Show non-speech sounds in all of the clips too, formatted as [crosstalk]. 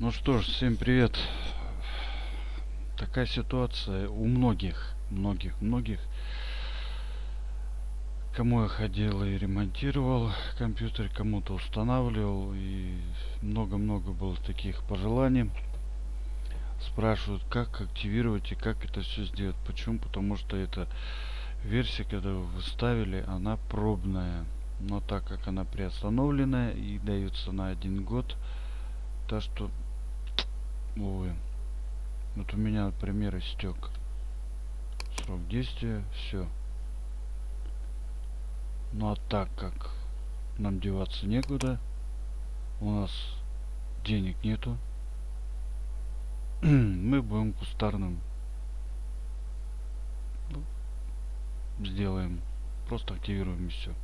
Ну что ж, всем привет. Такая ситуация у многих, многих, многих. Кому я ходил и ремонтировал компьютер, кому-то устанавливал. И много-много было таких пожеланий. Спрашивают, как активировать и как это все сделать. Почему? Потому что эта версия, когда вы ставили, она пробная. Но так как она приостановленная и дается на один год, то что Увы. Вот у меня, например, истек срок действия. Все. Ну а так как нам деваться некуда, у нас денег нету, [clears throat] мы будем кустарным ну, сделаем. Просто активируем и все.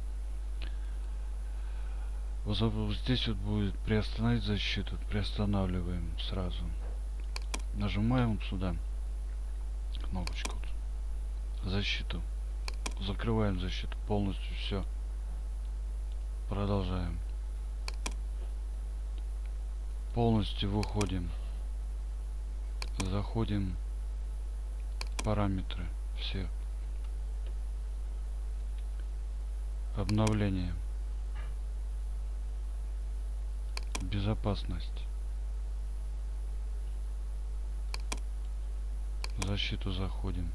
Вот здесь вот будет приостановить защиту. Приостанавливаем сразу. Нажимаем сюда кнопочку. Защиту. Закрываем защиту полностью. Все. Продолжаем. Полностью выходим. Заходим. Параметры. Все. Обновление. безопасность защиту заходим.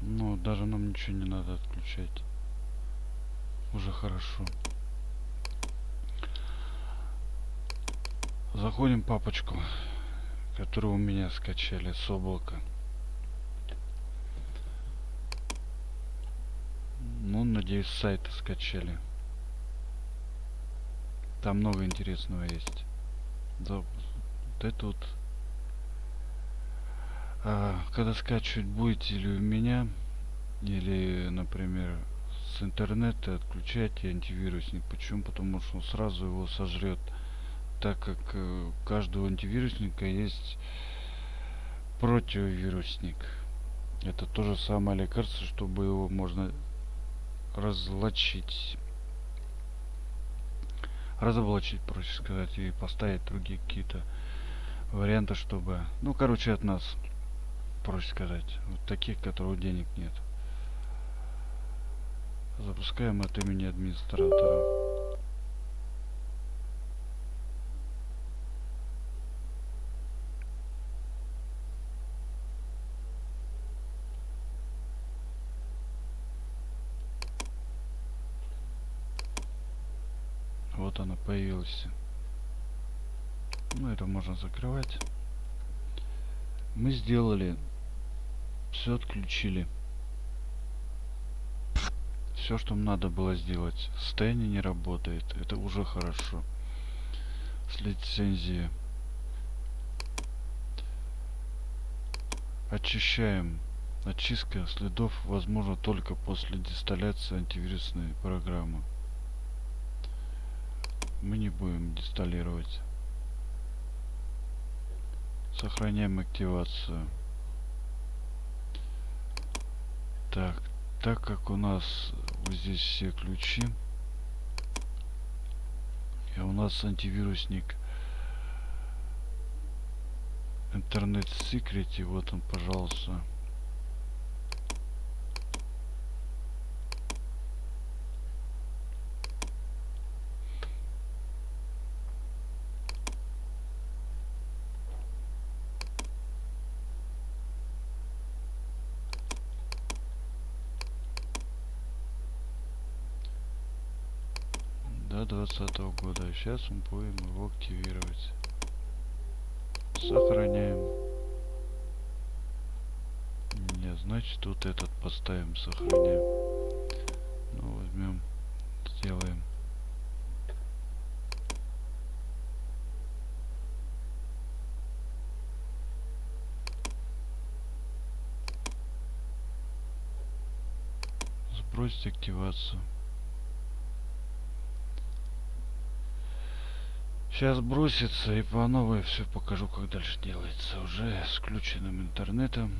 Ну даже нам ничего не надо отключать. Уже хорошо. Заходим папочку которую у меня скачали с облака. Ну, надеюсь, сайты скачали. Там много интересного есть. Да, вот это вот. А, когда скачивать будете или у меня, или, например, с интернета отключайте антивирусник. Почему? Потому что он сразу его сожрет. Так как э, у каждого антивирусника есть противовирусник. Это то же самое лекарство, чтобы его можно разлочить разоблачить проще сказать и поставить другие какие-то варианты чтобы ну короче от нас проще сказать вот таких которых денег нет. Запускаем от имени администратора вот она появилась. Ну это можно закрывать. Мы сделали все отключили. Все что надо было сделать. Состояние не работает. Это уже хорошо. С лицензии очищаем. Очистка следов возможно только после дисталляции антивирусной программы мы не будем инсталлировать сохраняем активацию. Так так как у нас вот здесь все ключи и у нас антивирусник интернет security вот он пожалуйста до двадцатого года сейчас мы будем его активировать. Сохраняем. Не значит вот этот поставим сохраняем. Ну возьмем сделаем. Сбросить активацию Сейчас бросится и по новой все покажу, как дальше делается. Уже с включенным интернетом.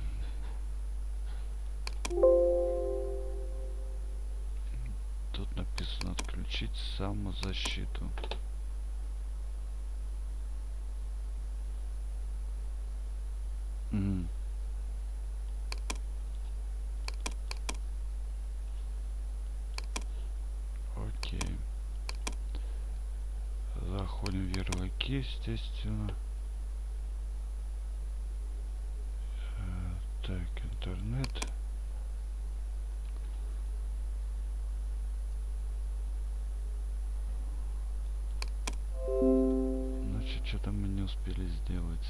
тут написано отключить самозащиту. Ярлыки, естественно. Э, Так, интернет. Значит, что-то мы не успели сделать.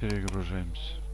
Перегружаемся.